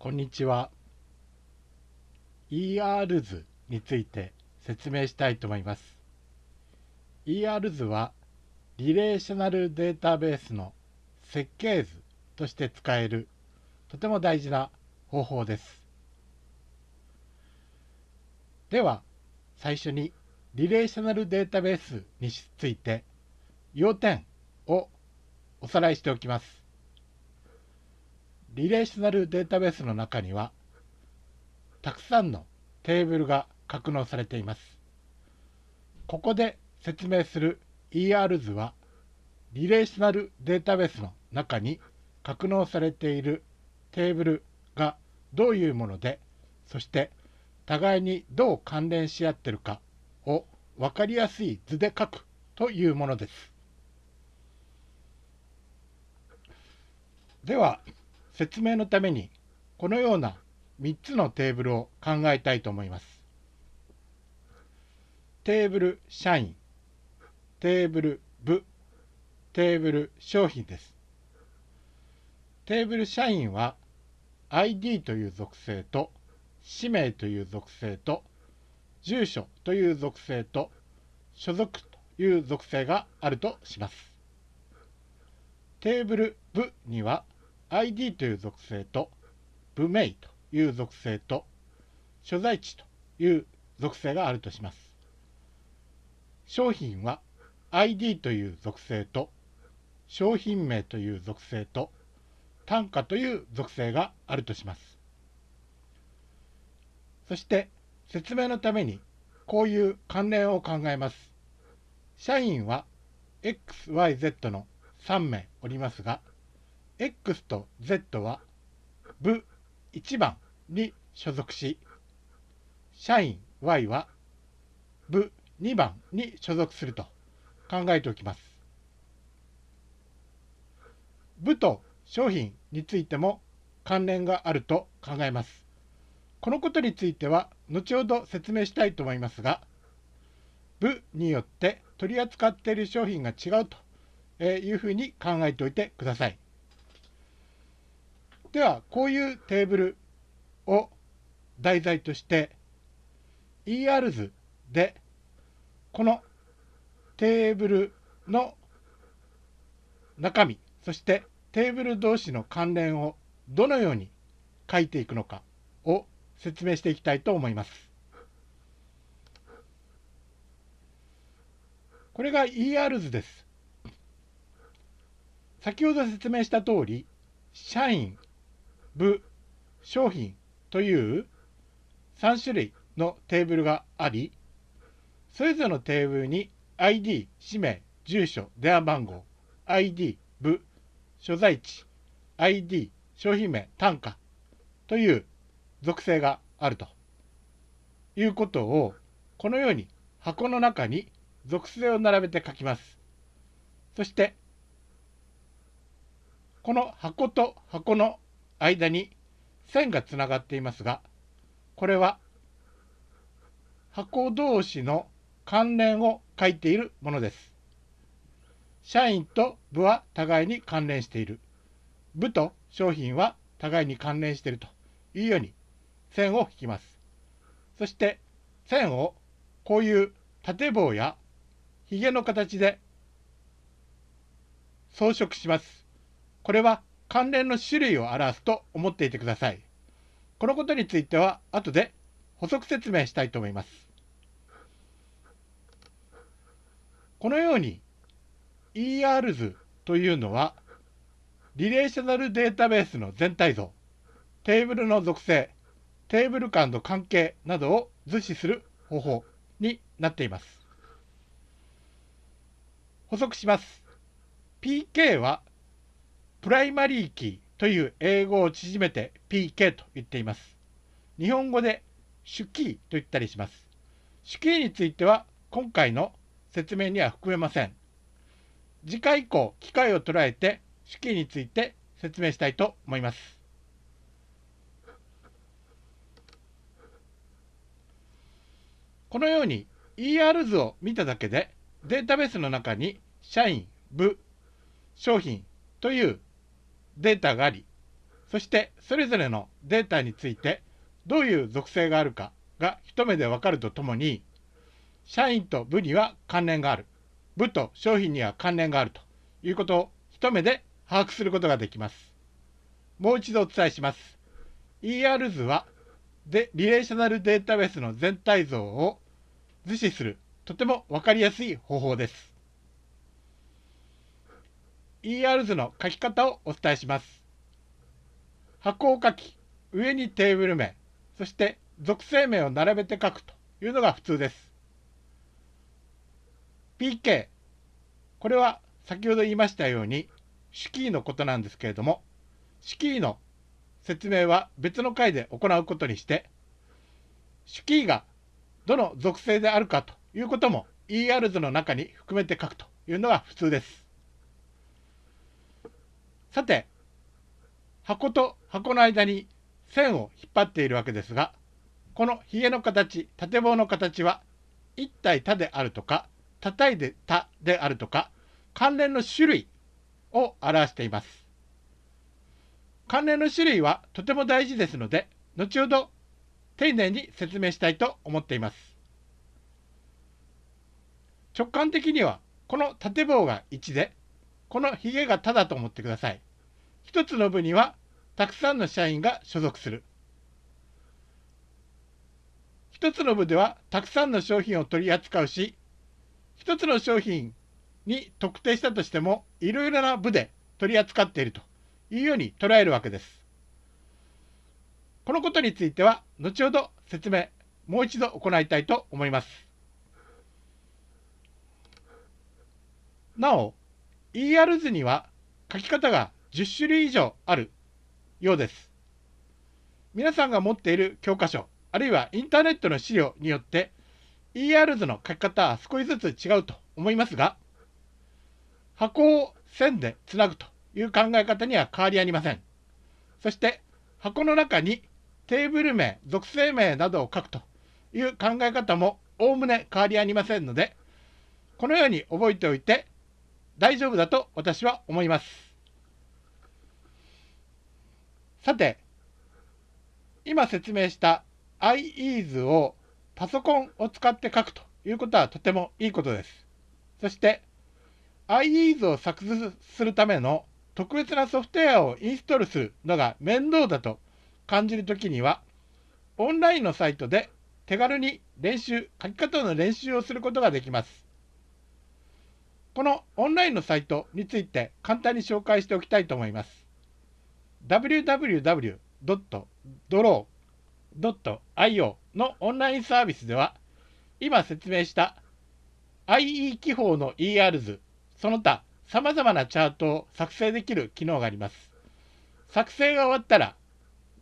こんにちは。ER 図について説明したいと思います。ER 図はリレーショナルデータベースの設計図として使えるとても大事な方法です。では最初にリレーショナルデータベースについて要点をおさらいしておきます。リレーショナルデータベースの中にはたくさんのテーブルが格納されています。ここで説明する ER 図はリレーショナルデータベースの中に格納されているテーブルがどういうものでそして互いにどう関連し合ってるかを分かりやすい図で書くというものです。では説明のためにこのような3つのテーブルを考えたいと思います。テーブル社員、テーブル部、テーブル商品です。テーブル社員は ID という属性と氏名という属性と住所という属性と所属という属性があるとします。テーブル部には ID という属性と部名という属性と所在地という属性があるとします。商品は ID という属性と商品名という属性と単価という属性があるとします。そして説明のためにこういう関連を考えます。社員は XYZ の3名おりますが X と Z は部1番に所属し、社員 Y は部2番に所属すると考えておきます。部と商品についても関連があると考えます。このことについては後ほど説明したいと思いますが、部によって取り扱っている商品が違うというふうに考えておいてください。ではこういうテーブルを題材として ER 図でこのテーブルの中身そしてテーブル同士の関連をどのように書いていくのかを説明していきたいと思います。これが ER 図です。先ほど説明した通り社員部、商品という3種類のテーブルがあり、それぞれのテーブルに ID、氏名、住所、電話番号、ID、部、所在地、ID、商品名、単価という属性があるということを、このように箱の中に属性を並べて書きます。そして、この箱と箱の間に線がつながっていますが、これは箱同士の関連を書いているものです。社員と部は互いに関連している。部と商品は互いに関連しているというように線を引きます。そして線をこういう縦棒やひげの形で装飾します。これは関連の種類を表すと思っていてください。このことについては後で補足説明したいと思います。このように ER 図というのはリレーショナルデータベースの全体像、テーブルの属性、テーブル間の関係などを図示する方法になっています。補足します。PK はプライマリーキーという英語を縮めて PK と言っています。日本語で主キーと言ったりします。主キーについては今回の説明には含めません。次回以降、機会を捉えて主キーについて説明したいと思います。このように ER 図を見ただけでデータベースの中に社員、部、商品というデータがあり、そしてそれぞれのデータについてどういう属性があるかが一目でわかるとともに社員と部には関連がある部と商品には関連があるということを一目で把握することができます。もう一度お伝えします。ER 図はでリレーショナルデータベースの全体像を図示するとても分かりやすい方法です。ER 図の書き方をお伝えします。箱を書き、上にテーブル名、そして属性名を並べて書くというのが普通です。PK、これは先ほど言いましたように、主キーのことなんですけれども、主キーの説明は別の回で行うことにして、主キーがどの属性であるかということも ER 図の中に含めて書くというのが普通です。さて、箱と箱の間に線を引っ張っているわけですが、このひげの形、縦棒の形は、一体多であるとか、叩いてたであるとか、関連の種類を表しています。関連の種類はとても大事ですので、後ほど丁寧に説明したいと思っています。直感的には、この縦棒が1で、このヒゲがただと思ってください。一つの部にはたくさんの社員が所属する。一つの部ではたくさんの商品を取り扱うし、一つの商品に特定したとしても、いろいろな部で取り扱っているというように捉えるわけです。このことについては、後ほど説明、もう一度行いたいと思います。なお、ER 図には書き方が10種類以上あるようです。皆さんが持っている教科書、あるいはインターネットの資料によって ER 図の書き方は少しずつ違うと思いますが、箱を線でつなぐという考え方には変わりありません。そして箱の中にテーブル名、属性名などを書くという考え方もおおむね変わりありませんので、このように覚えておいて大丈夫だと私は思います。さて、今説明した IE をパソコンを使って書くということはとてもいいことです。そして IE を作図するための特別なソフトウェアをインストールするのが面倒だと感じるときには、オンラインのサイトで手軽に練習、書き方の練習をすることができます。このオンラインのサイトについて簡単に紹介しておきたいと思います。www.draw.io のオンラインサービスでは、今説明した IE 記法の ER 図、その他様々なチャートを作成できる機能があります。作成が終わったら、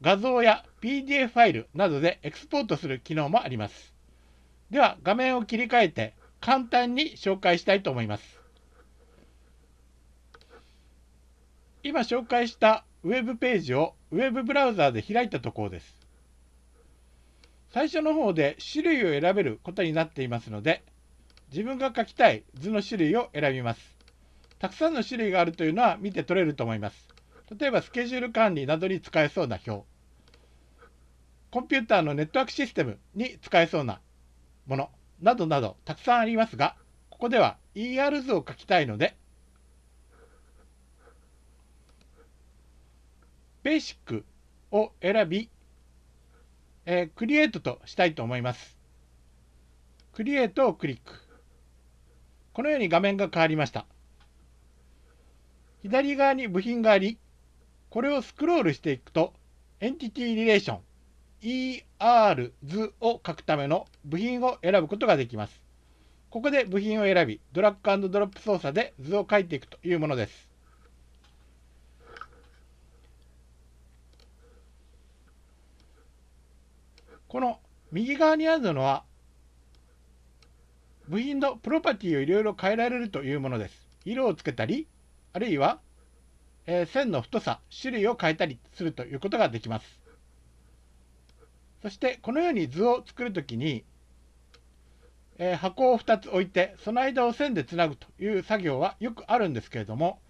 画像や PDF ファイルなどでエクスポートする機能もあります。では、画面を切り替えて簡単に紹介したいと思います。今紹介したウェブページをウェブブラウザーで開いたところです。最初の方で種類を選べることになっていますので、自分が書きたい図の種類を選びます。たくさんの種類があるというのは見て取れると思います。例えばスケジュール管理などに使えそうな表。コンピューターのネットワークシステムに使えそうなものなどなどたくさんありますが、ここでは ER 図を書きたいので、ベーシックを選び、えー、クリエイトとしたいと思います。クリエイトをクリック。このように画面が変わりました。左側に部品があり、これをスクロールしていくと、エンティティリレーション ER 図を書くための部品を選ぶことができます。ここで部品を選び、ドラッグドロップ操作で図を書いていくというものです。この右側にあるのは、部品のプロパティをいろいろ変えられるというものです。色をつけたり、あるいは、えー、線の太さ、種類を変えたりするということができます。そして、このように図を作るときに、えー、箱を2つ置いて、その間を線でつなぐという作業はよくあるんですけれども、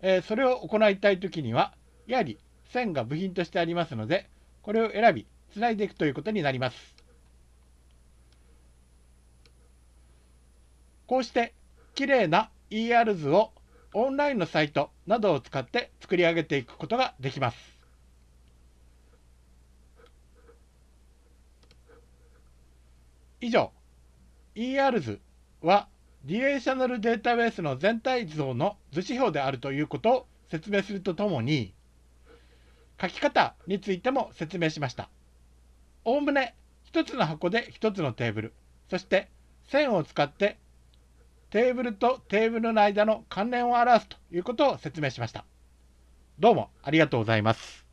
えー、それを行いたいときには、やはり線が部品としてありますので、これを選び、つないでいくということになります。こうして、きれいな ER 図をオンラインのサイトなどを使って作り上げていくことができます。以上、ER 図はリレーショナルデータベースの全体像の図指標であるということを説明するとともに、書き方についても説明しました。おおむね1つの箱で1つのテーブル、そして線を使ってテーブルとテーブルの間の関連を表すということを説明しました。どうもありがとうございます。